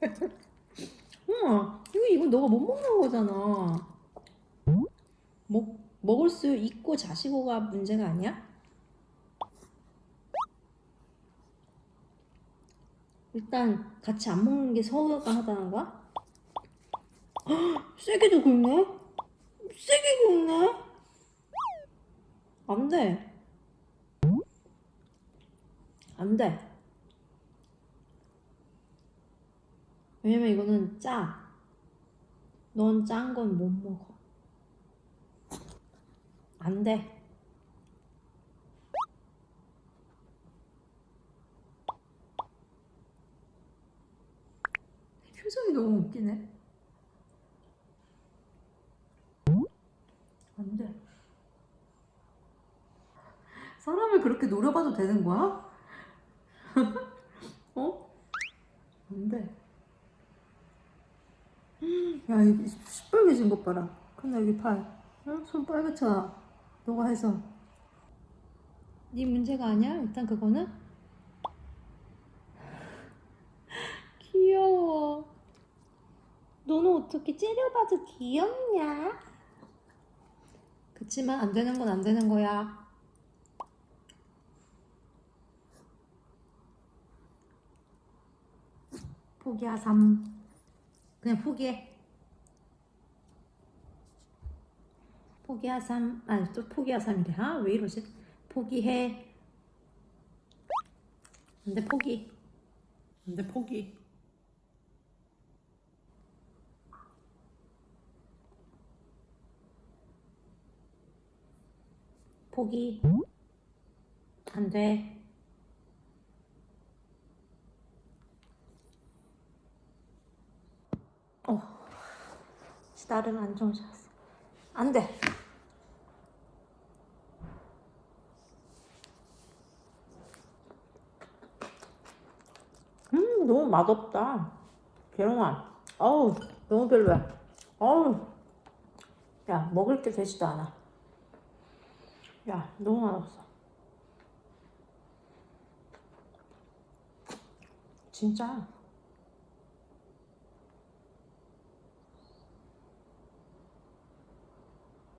우와, 이거, 이거 너가 못 먹는 거잖아. 먹, 먹을 수 있고 자시고가 문제가 아니야? 일단 같이 안 먹는 게 서운하다는 거야? 헉, 세게도 긁네? 세게 긁네? 안 돼. 안 돼. 왜냐면 이거는 짜. 넌 짠 건 못 먹어. 안 돼. 표정이 너무 웃기네. 안 돼. 사람을 그렇게 노려봐도 되는 거야? 어? 안 돼. 야, 이 시뻘개진 것 봐라. 근데 여기 팔. 응? 손 빨갛잖아. 너가 해서. 네 문제가 아니야? 일단 그거는? 귀여워. 너는 어떻게 째려봐도 귀엽냐? 그치만 안 되는 건 안 되는 거야. 포기하삼. 그냥 포기해. 포기하삼. 아니, 또 포기하삼이래. 아, 왜 이러지? 포기해. 안 돼, 포기. 안 돼, 포기. 포기. 안 돼. 어. 나름 안 좋은 잤어. 안 돼. 너무 맛없다. 계롱아. 어우, 너무 별로야. 어우. 야, 먹을 게 되지도 않아. 야, 너무 맛없어. 진짜.